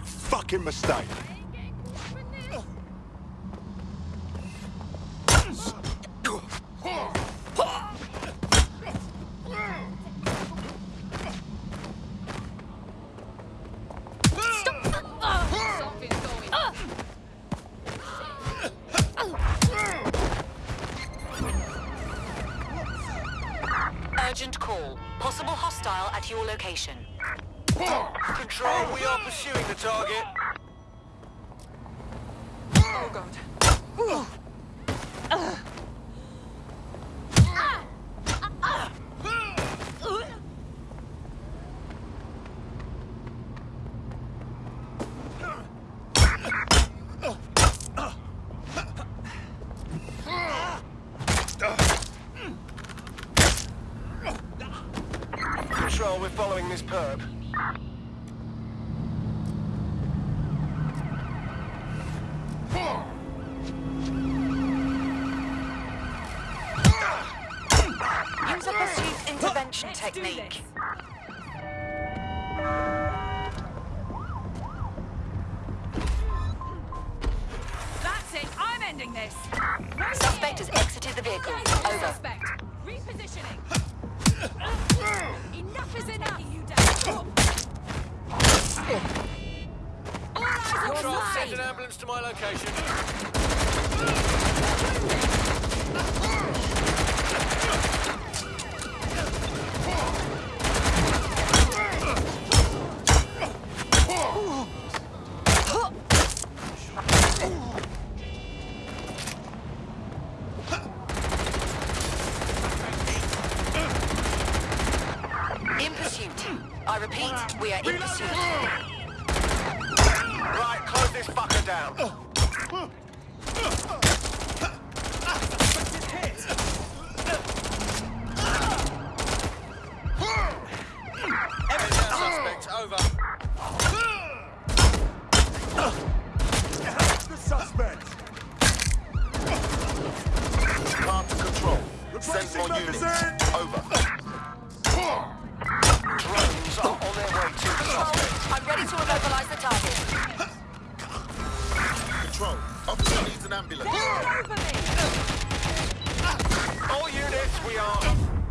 fucking mistake. Urgent call. Possible hostile at your location. Control, we are pursuing the target. Oh god. Control, we're following this perp. Use a pursuit intervention technique. That's it. I'm ending this. Right Suspect here. has exited the vehicle. Over. Suspect. Repositioning. to my location. In pursuit. I repeat, we are in pursuit. Right, close this fucker down. Suspect, over. The suspect! Calm to control. Send more units. Ambulance. All units, we are